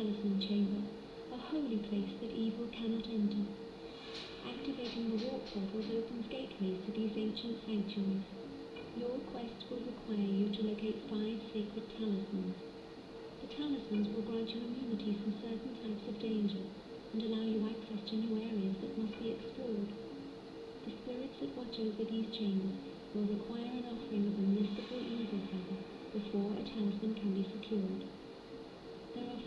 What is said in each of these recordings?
Chamber, a holy place that evil cannot enter. Activating the warp portals opens gateways to these ancient sanctuaries. Your quest will require you to locate five sacred talismans. The talismans will grant you immunity from certain types of danger and allow you access to new areas that must be explored. The spirits that watch over these chambers will require an offering of a mystical eagle feather before a talisman can be secured.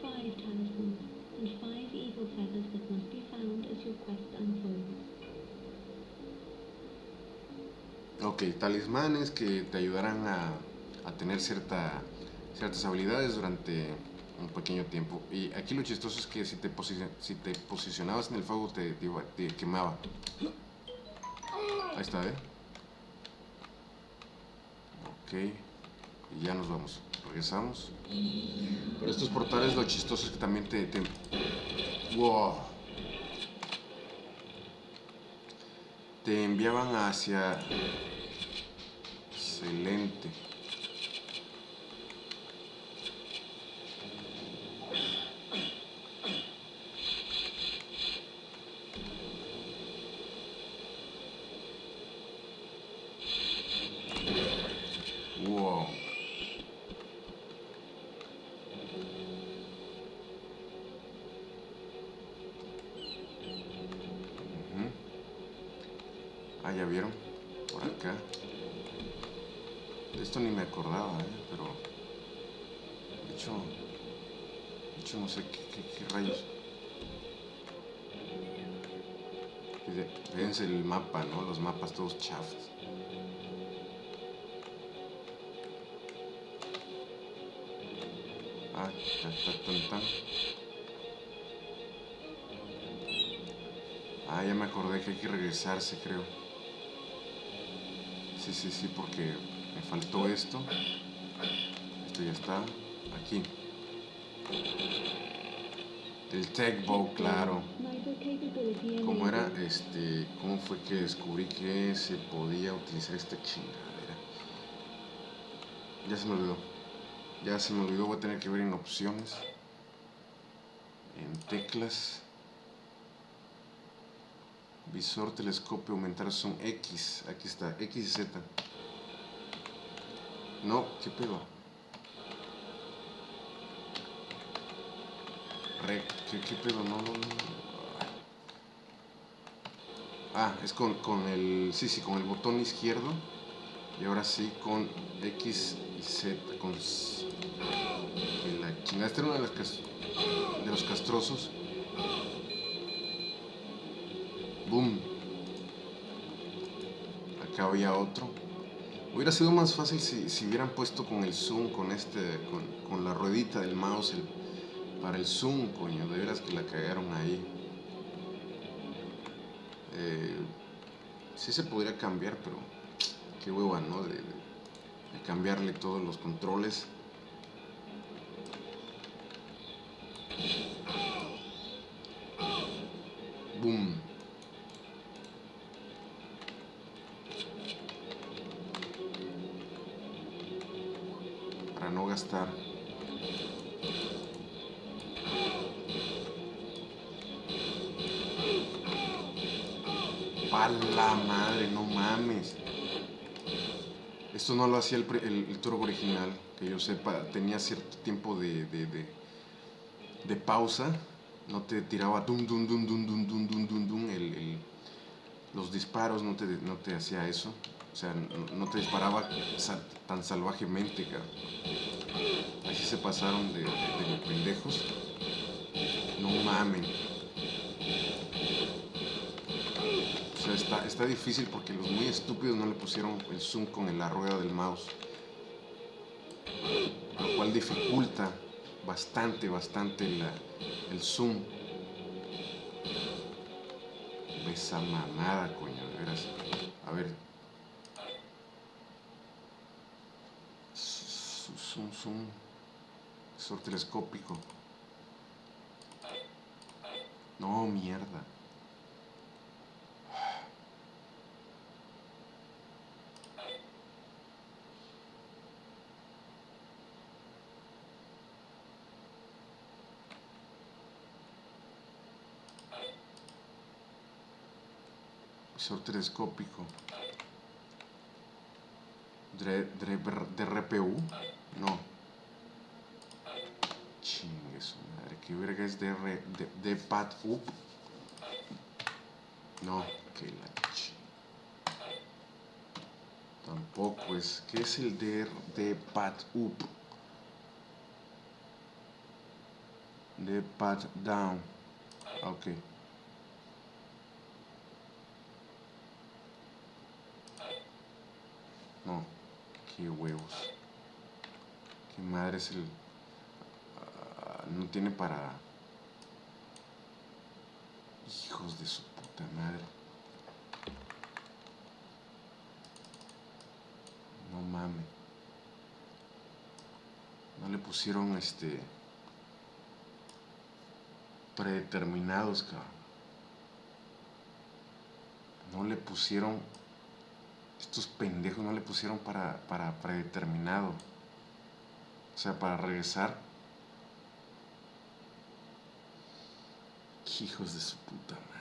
Five talismans and five eagle feathers that must be found as your quest unfolds. Ok, talismanes que te ayudarán a, a tener cierta, ciertas habilidades durante un pequeño tiempo. Y aquí lo chistoso es que si te, posi- si te posicionabas en el fuego te, te te quemaba. Ahí está, ¿eh? Ok, y ya nos vamos. Regresamos. Pero estos portales lo chistoso es que también te... te... ¡Wow! Te enviaban hacia... Excelente. Wow. Ujú. Ah, ya vieron. Por acá. Esto ni me acordaba, ¿eh? pero. De hecho. De hecho, no sé qué, qué- rayos. Fíjense el mapa, ¿no? Los mapas todos chafas. Ah. Ah, ya me acordé que hay que regresarse, creo. Sí, sí, sí, porque me faltó esto. Esto ya está. Aquí. El Tech Bow, claro. ¿Cómo era? Este, ¿cómo fue que descubrí que se podía utilizar esta chingadera? Ya se me olvidó. Ya se me olvidó, voy a tener que ver en opciones. En teclas. Visor, telescopio, aumentar zoom X. Aquí está, X y Z. No, ¿qué pedo? Rec, ¿qué, qué pedo? No, no, no. Ah, es con, con el. Sí, sí, con el botón izquierdo. Y ahora sí con X y Z. Con. la chingada. Este era uno de, las de los castrosos. Boom. Acá había otro. Hubiera sido más fácil si, si hubieran puesto con el zoom, con este, con, con la ruedita del mouse para el zoom, coño. De veras que la cagaron ahí. Eh, sí se podría cambiar, pero qué hueva, ¿no? De cambiarle todos los controles. Para no gastar. Pa' la madre, no mames. Esto no lo hacía el, el, el Turbo original, que yo sepa, tenía cierto tiempo de, pausa. No te tiraba dum dum dum dum dum dum dum dum dum el- los disparos, no te, no te hacía eso. O sea, no, te disparaba tan salvajemente, cabrón. Así se pasaron de, de, de pendejos. No mamen. O sea, está, está difícil porque los muy estúpidos no le pusieron el zoom con la rueda del mouse. Lo cual dificulta bastante, bastante la- el zoom. Esa mamada, coño, de veras. A ver. zoom, zoom. Visor telescópico. No, mierda. Visor telescópico. De, de, de RPU. No. Chingue su madre. ¿Qué verga es DR, de, de pad up? No, que la ch... Tampoco es. ¿Qué es el DR de pad up? De pad down. Ok. No, qué huevos. Qué madre es el... ah, no tiene para... Hijos de su puta madre. No mames. No le pusieron este... Predeterminados, cabrón. No le pusieron estos pendejos no le pusieron para, para predeterminado. O sea, para regresar. Hijos de su puta madre.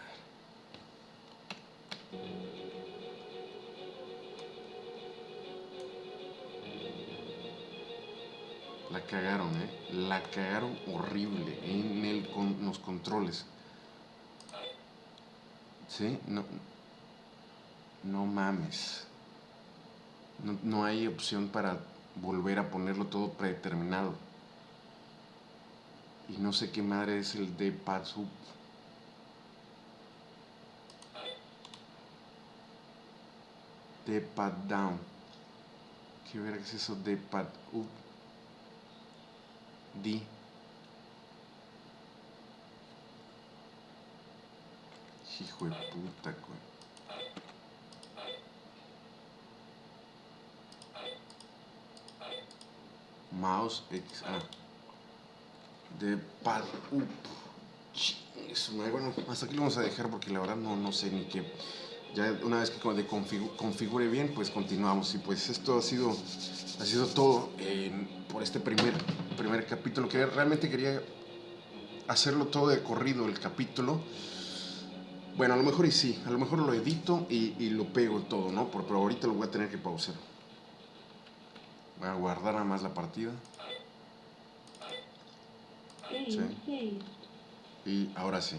La cagaron, ¿eh? La cagaron horrible en el, con los controles. ¿Sí? No, no mames. No, no, hay opción para volver a ponerlo todo predeterminado. Y no sé qué madre es el de pad up. De pad down. ¿Qué verga es eso de pad up? D. Hijo de puta, güey. Mouse X ah, de pad up eso, bueno hasta aquí lo vamos a dejar porque la verdad no, no sé ni qué. Ya una vez que configure bien pues continuamos. Y pues esto ha sido ha sido todo por este primer primer capítulo. Que realmente quería hacerlo todo de corrido el capítulo. Bueno a lo mejor y sí a lo mejor lo edito y lo pego todo no pero ahorita lo voy a tener que pausar Voy a guardar nada más la partida. Sí. Y ahora sí.